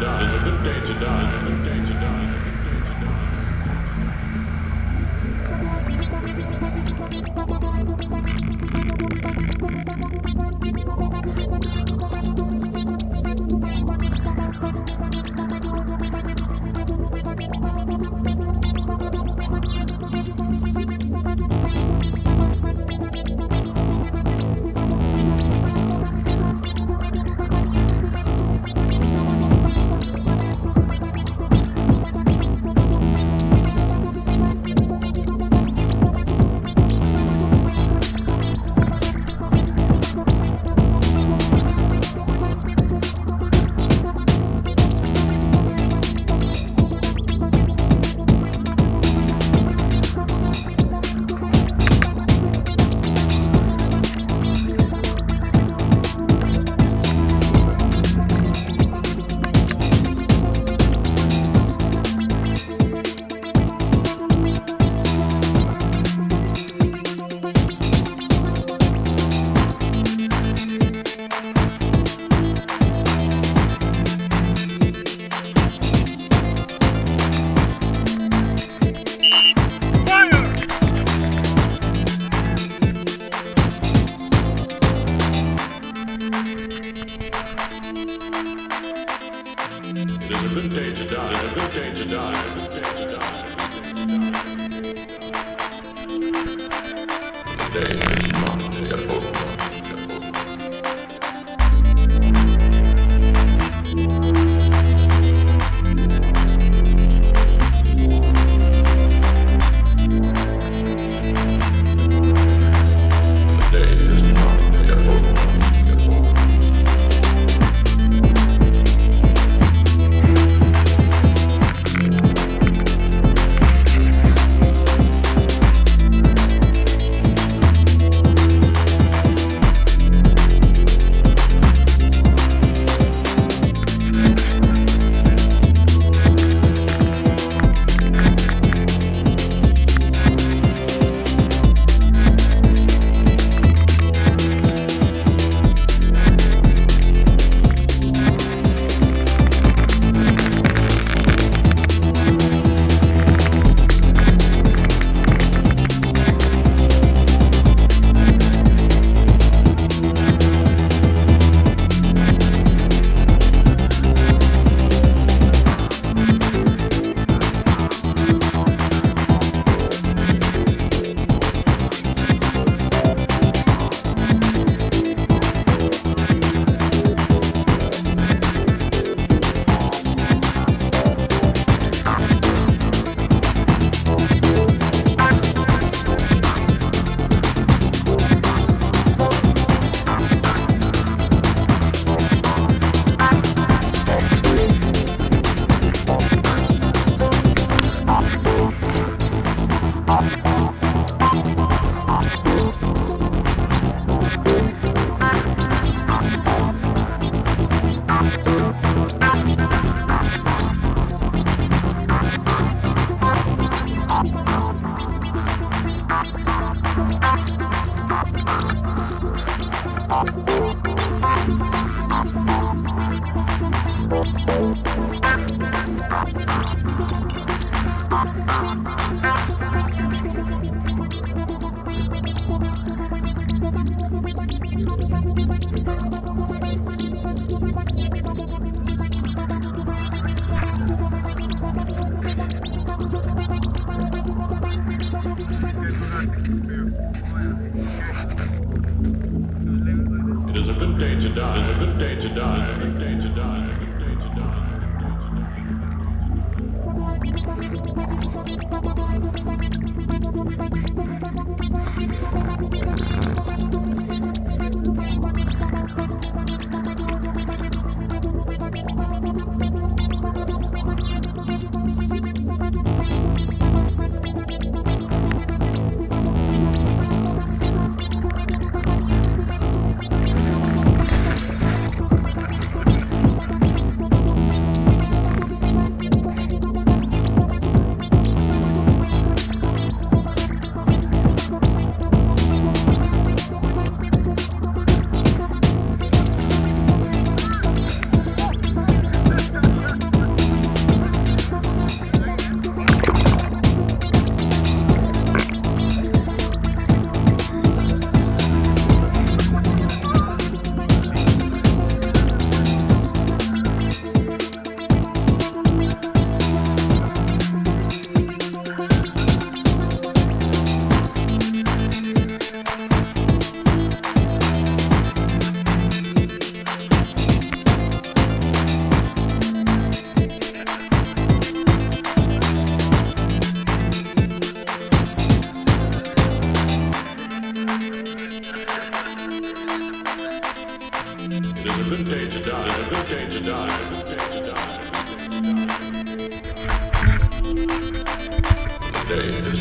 die. It's It is a good day to die. It is a good day to die. It is a good day to die. Thank The